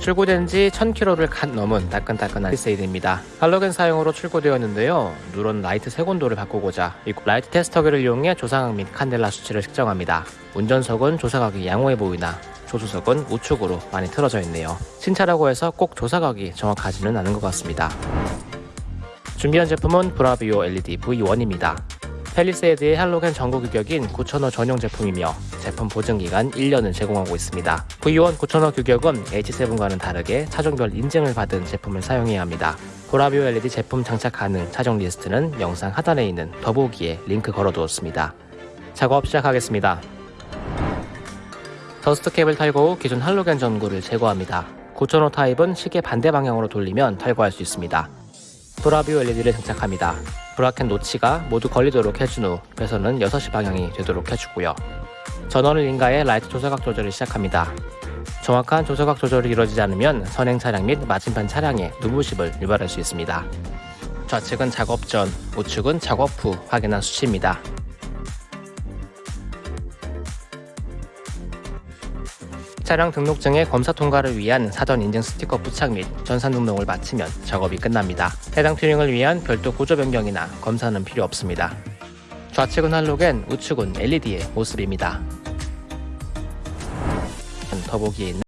출고된 지 1000km를 갓 넘은 따끈따끈한 새 차입니다. 할로겐 사용으로 출고되었는데요. 누런 라이트 색온도를 바꾸고자 이 라이트 테스터기를 이용해 조사각 및 칸델라 수치를 측정합니다. 운전석은 조사각이 양호해 보이나 조수석은 우측으로 많이 틀어져 있네요. 신차라고 해서 꼭 조사각이 정확하지는 않은 것 같습니다. 준비한 제품은 브라비오 LED V1입니다. 팰리세이드의 할로겐 전구 규격인 9000호 전용 제품이며 제품 보증기간 1년을 제공하고 있습니다. V1 9000호 규격은 H7과는 다르게 차종별 인증을 받은 제품을 사용해야 합니다. 브라비오 LED 제품 장착 가능 차종 리스트는 영상 하단에 있는 더보기에 링크 걸어두었습니다. 작업 시작하겠습니다. dust cap을 탈거 후 기존 할로겐 전구를 제거합니다. 9000호 타입은 시계 반대 방향으로 돌리면 탈거할 수 있습니다. 브라비오 LED를 장착합니다. bracket notch가 모두 걸리도록 해준 후 배선은 6시 방향이 되도록 해주고요. 전원을 인가해 라이트 조사각 조절을 시작합니다. 정확한 조사각 조절이 이루어지지 않으면 선행 차량 및 맞은편 차량에 눈부심을 유발할 수 있습니다. 좌측은 작업 전, 우측은 작업 후 확인한 수치입니다. 차량 등록증의 검사 통과를 위한 사전 인증 스티커 부착 및 전산 등록을 마치면 작업이 끝납니다. 해당 튜닝을 위한 별도 구조 변경이나 검사는 필요 없습니다. 좌측은 할로겐, 우측은 LED의 모습입니다. 더보기에 있는